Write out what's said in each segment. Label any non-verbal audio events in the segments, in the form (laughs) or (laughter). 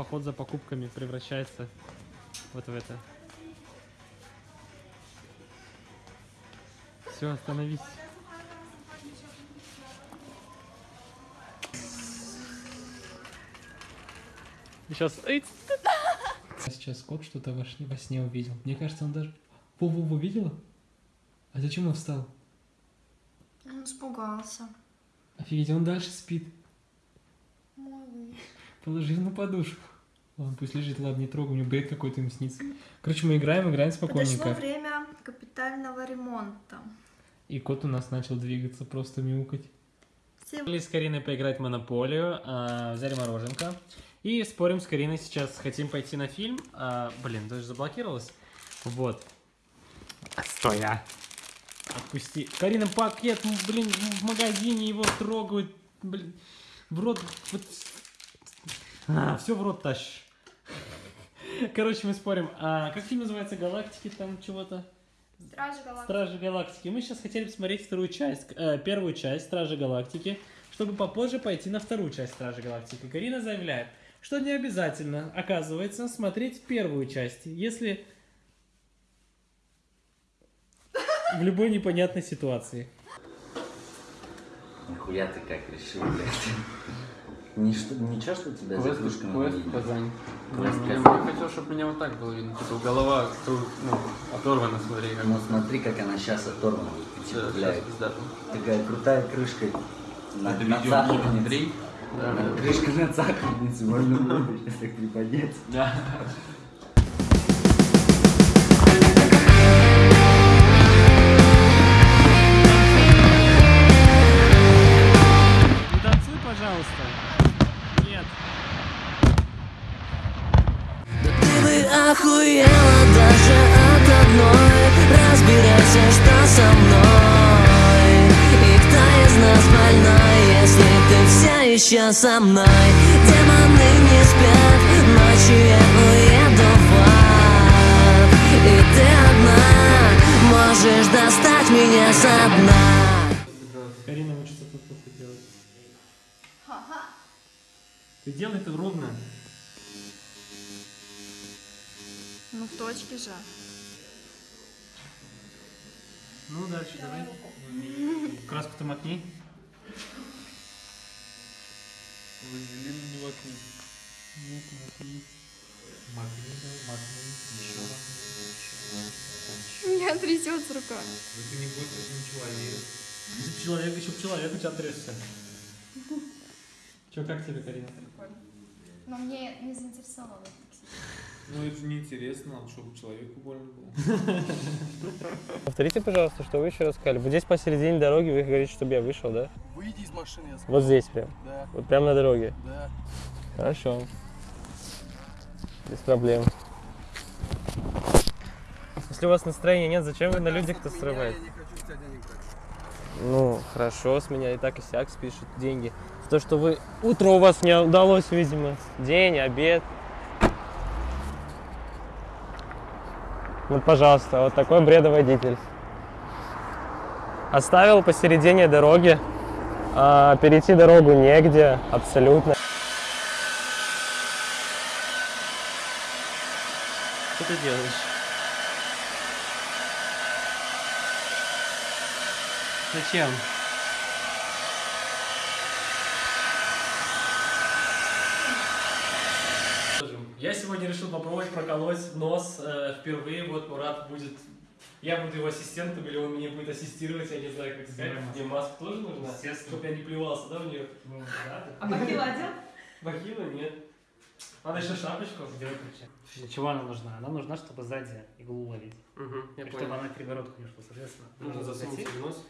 поход за покупками превращается вот в это. Все, остановись. Сейчас... Сейчас кот что-то во, сне- во сне увидел. Мне кажется, он даже... Вову увидела? А зачем он встал? Он испугался. Офигеть, он дальше спит. Малыш. Положи на подушку. Ладно, пусть лежит, ладно, не трогай, у него бред какой-то ему снится. Короче, мы играем, играем Подошло спокойненько. время капитального ремонта. И кот у нас начал двигаться, просто мяукать. Все Решили с Кариной поиграть в Монополию, а, взяли мороженка. И спорим с Кариной сейчас, хотим пойти на фильм. А, блин, даже заблокировалось. Вот. Стой, а. Отпусти. Карина, пакет, блин, в магазине его трогают. Блин, в рот... Вот... все в рот тащишь. Короче, мы спорим. А, как фильм называется? Галактики там чего-то? Стражи Галактики. Стражи Галактики. Мы сейчас хотели посмотреть вторую часть, э, первую часть Стражи Галактики, чтобы попозже пойти на вторую часть Стражи Галактики. Карина заявляет, что не обязательно, оказывается, смотреть первую часть, если в любой непонятной ситуации. Нихуя ты как решил, блядь. Ничто, ничего, что тебя за кружками Квест увидели? Казань. Квест Я бы хотел, чтобы меня вот так было видно. Типа голова ну, оторвана, смотри, как Ну смотри, как она сейчас оторвана. Ты Да, типа, сейчас такая крутая крышка на, Это на сахарнице. Да, На- Крышка на сахарнице, можно было сейчас так приподнять. да. Нет. Ты бы охуела даже от одной. Разбирайся, что со мной. И кто из нас больной, если ты все еще со мной? Демоны не спят, ночью я уеду в ад. И ты одна можешь достать меня со дна Карина учится тут плохо делать. Ты делай это ровно. Ну, в точке же. Ну, дальше давай. Краску-то макни. Вазелин не вокруг. Нет, макни. У меня трясется рука. Если человек, еще человек у тебя трясся. (laughs) Че, как тебе, Карина? Но мне не заинтересовало. Ну это неинтересно, чтобы человеку больно было. (laughs) Повторите, пожалуйста, что вы еще раз сказали. Вот здесь посередине дороги вы говорите, чтобы я вышел, да? Выйди из машины, я сказал. Вот здесь прям. Да, Вот прямо на дороге. да. Хорошо. Без проблем. Если у вас настроения нет, зачем вы на людях-то срываете? Я не хочу с тебя денег брать. Ну, хорошо, с меня и так и сяк спишут деньги. То, что вы... Утро у вас не удалось, видимо. День, обед. Вот, пожалуйста, вот такой бредоводитель. Оставил посередине дороги. а, перейти дорогу негде, абсолютно. Что ты делаешь? Зачем? Я сегодня решил попробовать проколоть нос э, впервые. Вот Мурат будет... Я буду его ассистентом, или он мне будет ассистировать, я не знаю, как сказать. Мне маска тоже нужна? Чтобы я не плевался, да, в нее? А бахила одел? Бахила нет. Надо еще шапочку. Сделай ключи. Для чего она нужна? Она нужна, чтобы сзади иглу ловить. Угу, я И чтобы она к перегородку не шла, соответственно. Нужно засунуть в нос.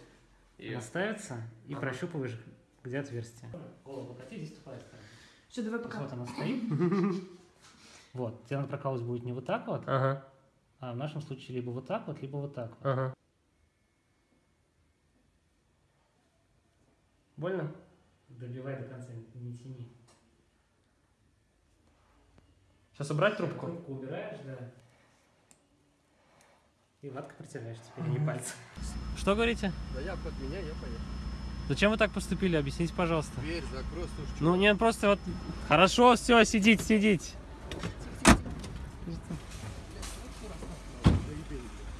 И... Она ставится и Ага. прощупываешь, где отверстие. Голову покати, здесь тупая сторона. Что, давай пока. Вот она стоит. (laughs) Вот, тебе надо прокалывать будет не вот так вот, Ага, а в нашем случае либо вот так вот, либо вот так вот. ага. Больно? Добивай до конца, не тяни. Сейчас убрать трубку? Трубку убираешь, да. И ваткой протираешь теперь, не пальцем. Что говорите? Заявку от меня, я поехал. Зачем вы так поступили? Объясните, пожалуйста. Дверь закрой, слушай, Ну, не, просто вот... Хорошо, все, сидите, сидите.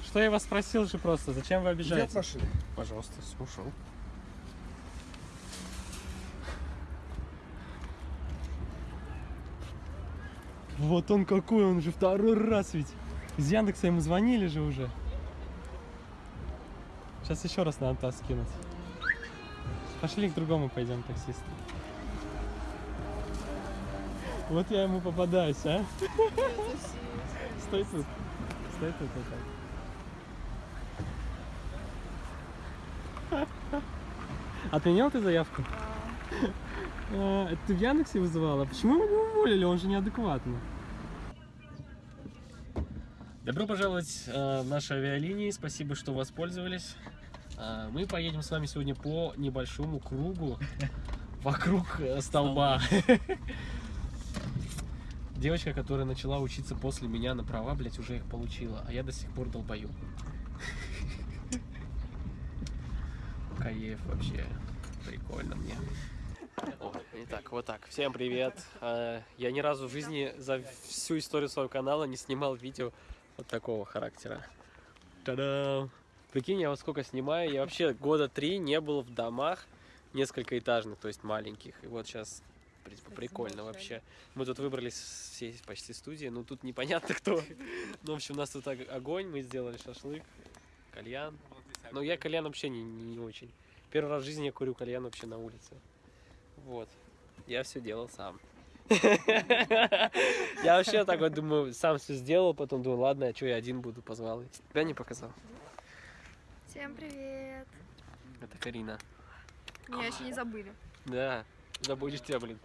Что я вас спросил же просто, зачем вы обижаете? Идет. Пожалуйста, все, ушел. Вот он какой, он же второй раз ведь. Из Яндекса ему звонили же уже. Сейчас еще раз надо таз кинуть. Пошли к другому пойдем, таксисту. Вот я ему попадаюсь, а? Стой тут. Стой тут вот так. Отменил ты заявку? А, это ты в Яндексе вызывала? Почему его не уволили? Он же неадекватный. Добро пожаловать э, в наши авиалинии. Спасибо, что воспользовались. Э, мы поедем с вами сегодня по небольшому кругу вокруг э, столба. (laughs) Девочка, которая начала учиться после меня на права, блять, уже их получила, а я до сих пор долбою. Кайф вообще. Прикольно мне. Итак, вот так. Всем привет. А, Я ни разу в жизни за всю историю своего канала не снимал видео вот такого характера. Та-дам! Прикинь, я вот сколько снимаю, я вообще года три не был в домах несколько этажных, то есть маленьких. И вот сейчас принципе, прикольно вообще. Мы тут выбрались с всей почти студии, ну тут непонятно кто. Ну, в общем, у нас тут ог- огонь, мы сделали шашлык, кальян. Но я кальян вообще не, не очень. Первый раз в жизни я курю кальян вообще на улице. Вот. Я все делал сам. (laughs) Я вообще так вот думаю, сам все сделал, потом думаю, ладно, а что я один буду, позвал. Тебя не показал. Всем привет. Это Карина. Меня еще не забыли. Да, забудешь тебя, блин.